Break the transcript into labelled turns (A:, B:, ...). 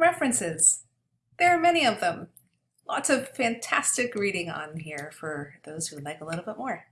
A: References. There are many of them. Lots of fantastic reading on here for those who like a little bit more.